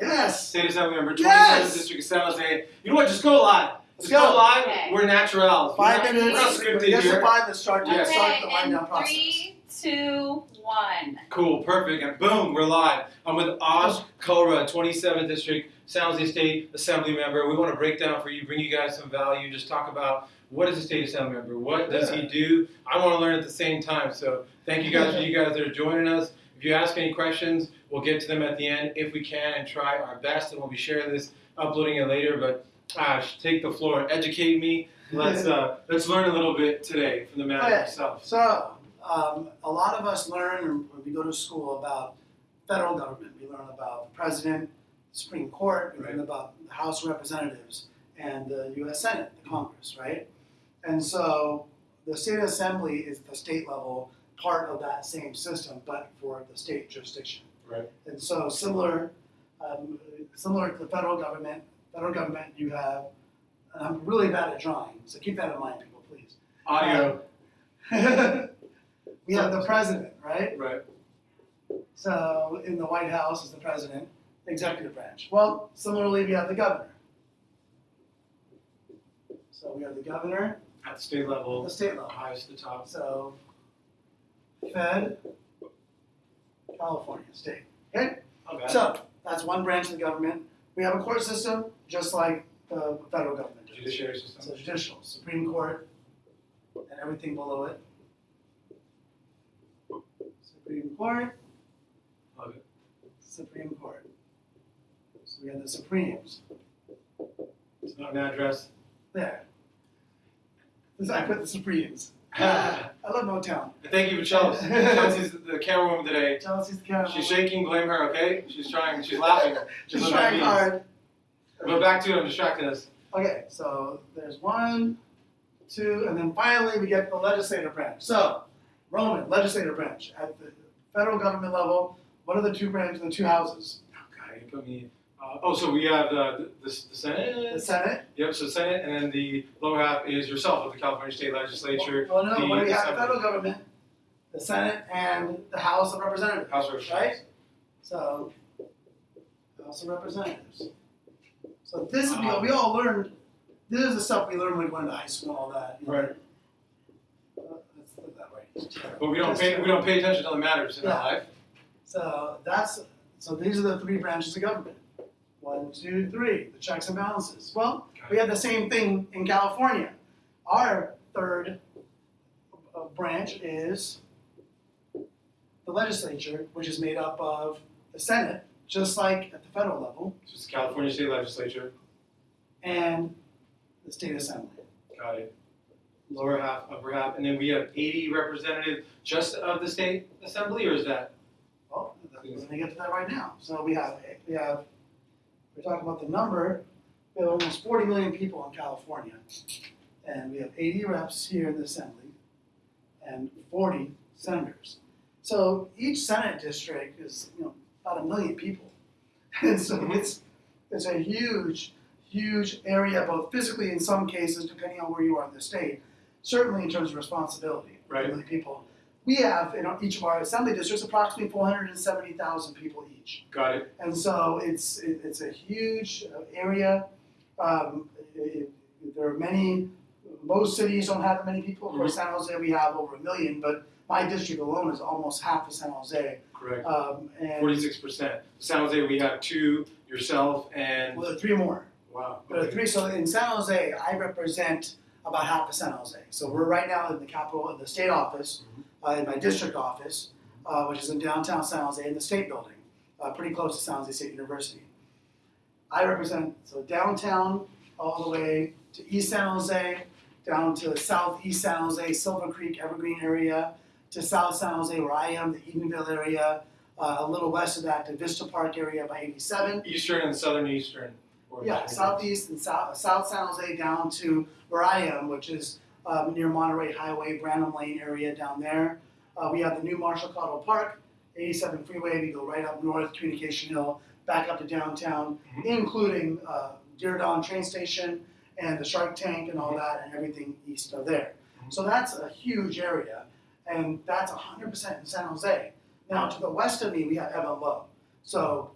Yes. State Assembly Member, 27th Yes. District of San Jose. You know what? Just go live. Let's Just go, go. live. Okay. We're naturals. Five we're not, minutes. We're not scripted here. the five that start, Yes. start Okay, the wind down process. three, two, one. Cool, perfect, and boom, we're live. I'm with Osh Kalra, 27th District, San Jose State Assembly Member. We want to break down for you, bring you guys some value, just talk about what is a State Assembly Member, what does he do. I want to learn at the same time, so thank you guys for you guys that are joining us. If you ask any questions, we'll get to them at the end if we can and try our best, and we'll be sharing this, uploading it later. But Ash, take the floor, educate me. Let's uh, let's learn a little bit today from the man Okay. himself. So, um, a lot of us learn when we go to school about federal government. We learn about the president, Supreme Court, we learn about the House of Representatives, and the U.S. Senate, the Congress, right? And so, the state assembly is the state level part of that same system, but for the state jurisdiction. Right. And so, similar, um, similar to the federal government, federal government, you have, and I'm really bad at drawing, so keep that in mind, people, please. Audio, we have the president, right? right? So in the White House is the president, executive branch. Well, similarly, we have the governor. So we have the governor, At the state level, the state level. highest to the top. So Fed, California, state. Okay? Okay. So that's one branch of the government. We have a court system, just like the federal government. does. Judiciary system. So judicial, Supreme Court, and everything below it. Supreme Court, it. Supreme Court. So we have the Supremes It's not an address. There. This- I put the Supremes. and uh, I love Motown. thank you for Chelsea. Chelsea's the camera woman today. Chelsea's the camera. She's shaking, blame her, okay? She's trying, she's laughing. She's that trying hard. But back to him, distracting us. Okay, so there's one, two, and then finally we get the legislative branch. So, Roman, legislative branch. At the federal government level, what are the two branches, the two houses? Oh, God, you put me. Uh, oh, so we have the, the, the The Senate. Senate. Yep, so Senate, and then the lower half is yourself of the California State Legislature, Well, no, the what do we have? The federal government, the Senate, and the House of Representatives. House of Representatives. Right? So, House of Representatives. So this is, Wow. we all learned, this is the stuff we learned when we went to high school and all that. know. Right. Uh, Let's put that right. But we don't Just- pay we don't pay attention to the matters in Yeah. our life. So that's, so these are the three branches of government. One, two, three, the checks and balances. Well, we have the same thing in California. Our third uh, branch is the legislature, which is made up of the Senate, just like at the federal level, So it's the California State Legislature. and the state assembly. Got it. Lower half, upper half, and then we have 80 representatives just of the state assembly, or is that? Well, we're gonna get to that right now. So we have, we have, we're talking about the number, we have almost forty million people in California. And we have eighty reps here in the assembly and forty senators. So each senate district is, you know, about a million people. And so it's, it's a huge, huge area, both physically in some cases, depending on where you are in the state, certainly in terms of responsibility. Right. Million people. We have in each of our assembly districts approximately four hundred and seventy thousand people each. Got it. And so it's, it, it's a huge uh, area. Um, it- there are many, most cities don't have that many people. Of course, San Jose, we have over a million, but my district alone is almost half of San Jose. Correct. Um, and 46%. San Jose, we have two, yourself, and well, there are three more. wow. There are three. So in San Jose, I represent about half of San Jose. So we're right now in the capital, in the state office, uh, in my district office, uh, which is in downtown San Jose, in the state building, uh, pretty close to San Jose State University. I represent so downtown all the way to East San Jose, down to the southeast San Jose, Silver Creek, Evergreen area, to South San Jose where I am, the Edenvale area, uh, a little west of that to Vista Park area by 87. Eastern and southern eastern. Or- Yeah, southeast and south, south San Jose down to where I am, which is um, near Monterey Highway, Branham Lane area down there. Uh, we have the new Martial Cottle Park, 87 freeway. We go right up north, Communication Hill, back up to downtown, Mhm. including uh, Diridon train station and the Shark Tank and all that, and everything east of there. Mhm. So that's a huge area, and that's 100% in San Jose. Now to the west of me, we have Evan Low. So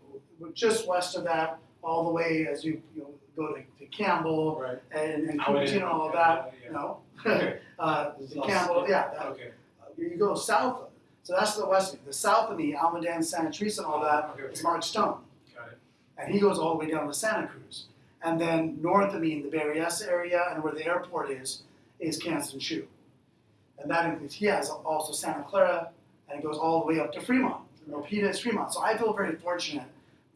just west of that, all the way as you, you know, go to, to Campbell Right. and, and and all of that, yeah. you know? Okay. Uh, the Campbell, yeah, that, Okay. you go south, of- so that's the west, the south of me, Almaden, Santa Teresa and all that, Okay. is Mark Stone. Got it. And he goes all the way down to Santa Cruz. And then north of me in the Berryessa area and where the airport is, is Kansen Chu. And that includes, he has also Santa Clara and it goes all the way up to Fremont. Milpitas Fremont. So I feel very fortunate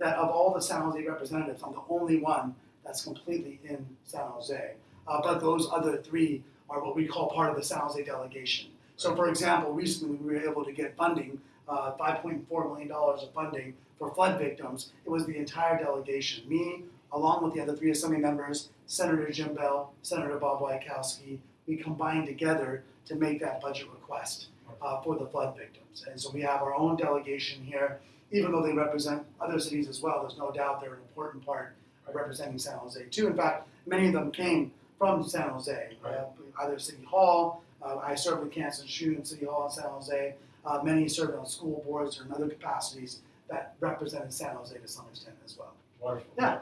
that of all the San Jose representatives, I'm the only one that's completely in San Jose. Uh, but those other three are what we call part of the San Jose delegation. So for example, recently we were able to get funding, uh, $5.4 million of funding for flood victims. It was the entire delegation, me, along with the other three assembly members, Senator Jim Beall, Senator Bob Wieckowski, we combined together to make that budget request uh, for the flood victims. And so we have our own delegation here, even though they represent other cities as well, there's no doubt they're an important part of representing San Jose too. In fact, many of them came from San Jose, uh, either City Hall, uh, I served with Kansen Chu in City Hall in San Jose, uh, many served on school boards or in other capacities that represented San Jose to some extent as well. Wonderful. Yeah.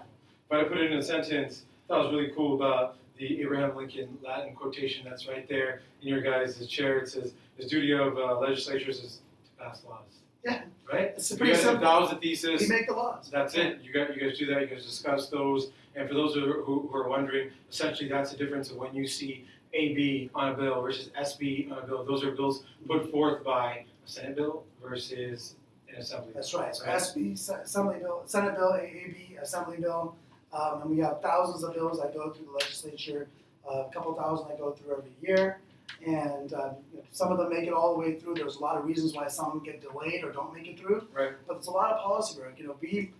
If I put it in a sentence, that was really cool about the Abraham Lincoln Latin quotation that's right there in your guys' chair. It says, "The duty of uh, legislatures is to pass laws." Yeah. Right. It's pretty guys, simple. that was the We make the laws. That's it. You guys, you guys do that. You guys discuss those. And for those who, who, who are wondering, essentially that's the difference of when you see AB on a bill versus SB on a bill. Those are bills put forth by a Senate bill versus an Assembly. That's right. So Right. SB, Assembly Bill, Senate Bill, AAB, Assembly Bill, um, and we have thousands of bills that go through the legislature. Uh, a couple thousand that go through every year, and you know, some of them make it all the way through. There's a lot of reasons why some get delayed or don't make it through. Right. But it's a lot of policy work. You know, we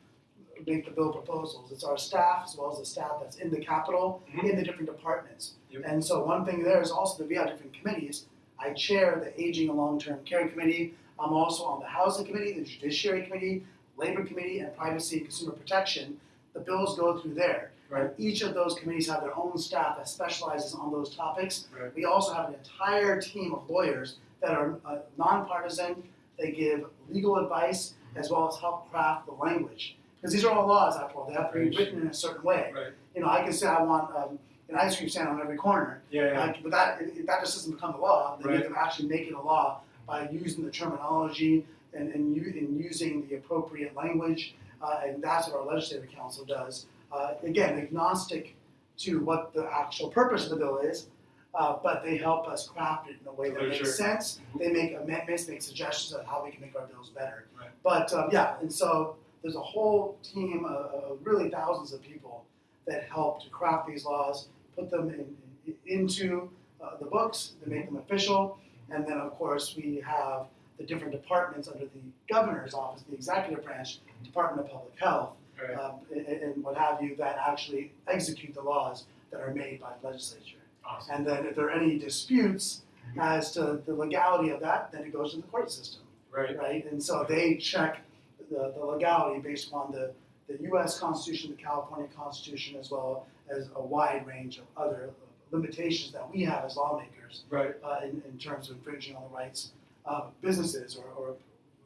make the bill proposals. It's our staff as well as the staff that's in the Capitol Mhm. in the different departments. Yep. And so one thing there is also that we have different committees. I chair the Aging and Long-Term Care Committee. I'm also on the Housing Committee, the Judiciary Committee, Labor Committee, and Privacy and Consumer Protection. The bills go through there. Right. Each of those committees have their own staff that specializes on those topics. Right. We also have an entire team of lawyers that are uh, nonpartisan. They give legal advice as well as help craft the language. Because these are all laws, after all. They have to be written in a certain way. Right. You know, I can say I want um, an ice cream stand on every corner, Yeah. yeah. uh, but that that just doesn't become a law. They Right. them actually make it a law by using the terminology and and, and using the appropriate language, uh, and that's what our legislative counsel does. Uh, again, agnostic to what the actual purpose of the bill is, uh, but they help us craft it in a way that makes sure. sense. Mhm. They make amendments, make suggestions on how we can make our bills better. Right. But um, yeah, and so there's a whole team of, of really thousands of people that help to craft these laws, put them in, in- into uh, the books, to make them official, and then of course we have the different departments under the governor's office, the executive branch, Department of Public Health, Right. um, and, and what have you, that actually execute the laws that are made by the legislature. Awesome. And then if there are any disputes as to the legality of that, then it goes to the court system Right. right? And so they check the, the legality based upon the, the US Constitution, the California Constitution, as well as a wide range of other limitations that we have as lawmakers Right. uh, in, in terms of infringing on the rights of businesses or, or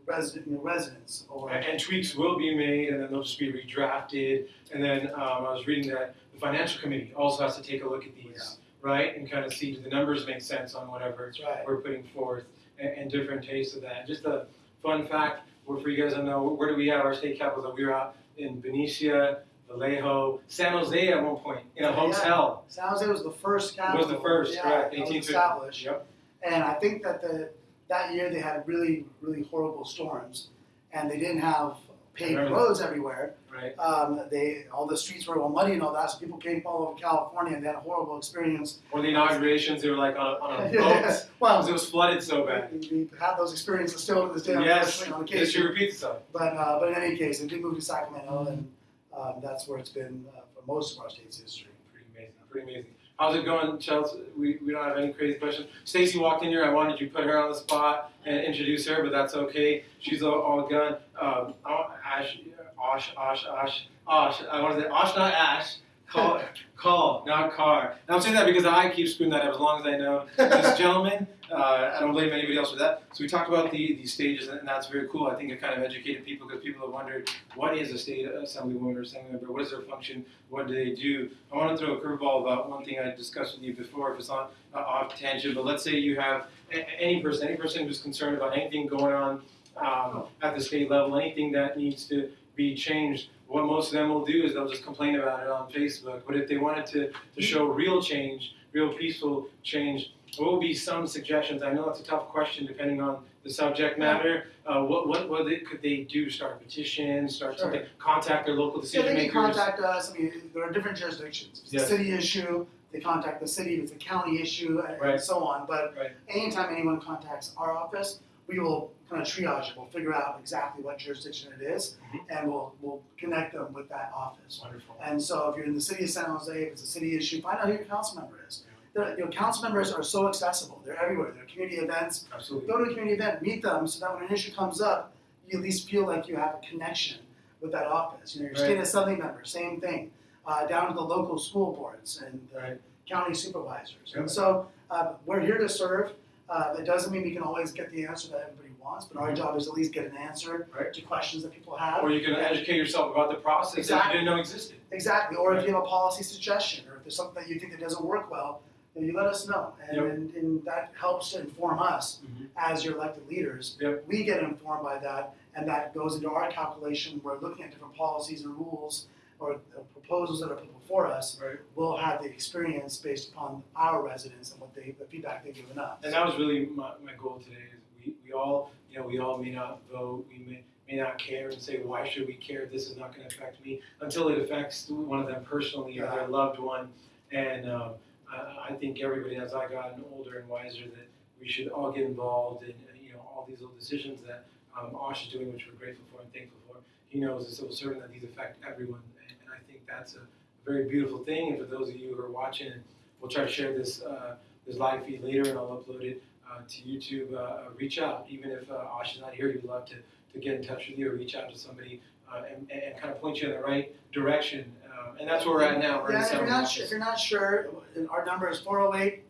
resident, you know, residents or. And, and tweaks will be made, and then they'll just be redrafted. And then um, I was reading that the financial committee also has to take a look at these, right, and kind of see do the numbers make sense on whatever right. we're putting forth, and, and different tastes of that. Just a fun fact, for you guys to know, where do we have our state capitals? We were out in Benicia, Vallejo, San Jose at one point in a Yeah. hotel. San Jose was the first capital. Was the first, yeah, that 1850. established. Yep. And I think that the that year they had really really horrible storms, and they didn't have paved that. roads everywhere. Right. Um, they all the streets were all muddy and all that, so people came from all over California and they had a horrible experience. Or the inaugurations, they were like on a, on a boat Yeah, because well, it was flooded so bad. we, had those experiences still to this day, Yes, on occasion. repeats itself. But uh, but in any case, it did move to Sacramento, and um, that's where it's been uh, for most of our state's history. Pretty amazing. Pretty amazing. How's it going, Chelsea? We, we don't have any crazy questions. Stacy walked in here. I wanted you to put her on the spot and introduce her, but that's okay. She's all, all done. Um, want- Ash, Osh, Osh, Osh, Osh. I want to say Osh, not Ash. Call, call, not car. I'm saying that because I keep screwing that up as long as I know this gentleman. Uh, I don't blame anybody else for that. So we talked about the, the stages, and that's very cool. I think it kind of educated people because people have wondered what is a state assemblywoman or assembly member, what is their function, what do they do. I want to throw a curveball about one thing I discussed with you before, if it's not uh, off tangent, but let's say you have a- any person, any person who's concerned about anything going on um, at the state level, anything that needs to be changed. What most of them will do is they'll just complain about it on Facebook. But if they wanted to, to show real change, real peaceful change, what would be some suggestions? I know it's a tough question depending on the subject matter. Uh, what what what they, could they do? Start a petition, start Sure. something, contact their local decision Yeah, decision they makers. can contact us, I mean, there are different jurisdictions. If it's Yes. a city issue, they contact the city, if it's a county issue, and- Right. and so on. But Right. anytime anyone contacts our office, we will kind of triage it, we'll figure out exactly what jurisdiction it is, Mhm. and we'll, we'll connect them with that office. Wonderful. And so if you're in the city of San Jose, if it's a city issue, find out who your council member is. The, you know, council members are so accessible, they're everywhere, they're community events, Absolutely. go to a community event, meet them, so that when an issue comes up, you at least feel like you have a connection with that office. You know, your state Right. assembly member, same thing, uh, down to the local school boards and the Right. county supervisors. Yeah. And so, uh, we're here to serve. Uh, that doesn't mean we can always get the answer that everybody wants, but our job is at least get an answer Right. to questions that people have. Or you can educate yourself about the process that Exactly. you didn't know existed. Exactly, or if you have a policy suggestion, or if there's something that you think that doesn't work well, then you let us know. And, Yep. and, and that helps to inform us Mhm. as your elected leaders. Yep. We get informed by that, and that goes into our calculation. We're looking at different policies and rules or proposals that are put before us. Right. We'll have the experience based upon our residents and what they, the feedback they've given us. And that was really my, my goal today. We, we all, you know, we all may not vote. We may, may not care and say, why should we care? This is not going to affect me until it affects one of them personally or their loved one. And um, I, I think everybody, as I gotten older and wiser, that we should all get involved in, uh, you know, all these little decisions that um, Osh is doing, which we're grateful for and thankful for. He knows as a civil servant that these affect everyone, and, and I think that's a very beautiful thing. And for those of you who are watching, we'll try to share this uh, this live feed later, and I'll upload it to YouTube. Uh, reach out, even if uh, Osh is not here, we'd love to, to get in touch with you or reach out to somebody uh, and, and kind of point you in the right direction. Um, and that's where we're at now. We're Yeah, the if you're not, office. su- if you're not sure, our number is four oh eight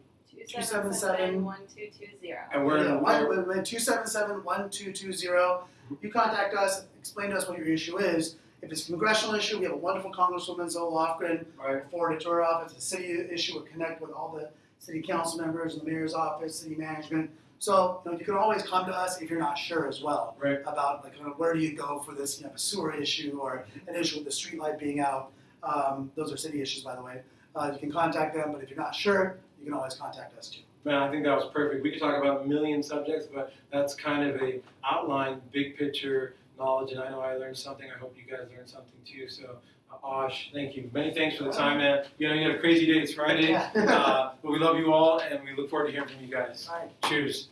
Two seven seven one two two zero. and we're in Yeah, a, one, we're, with, with two seven seven one two two zero. You contact us, explain to us what your issue is. If it's a congressional issue, we have a wonderful Congresswoman Zoe Lofgren. right. We'll forward it to her office. If it's a city issue, we'll connect with all the city council members, the mayor's office, city management. So, you know, you can always come to us if you're not sure as well. Right. About like where do you go for this, you know, a sewer issue or an issue with the street light being out. Um, those are city issues, by the way. Uh, you can contact them, but if you're not sure, you can always contact us too. Man, I think that was perfect. We could talk about a million subjects, but that's kind of a outline, big picture knowledge, and I know I learned something. I hope you guys learned something too. So, Osh, thank you. Many thanks for the time, man. You know, you had a crazy day. It's Friday, Yeah. uh, but we love you all, and we look forward to hearing from you guys. All right. Cheers.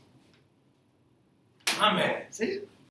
My man. See?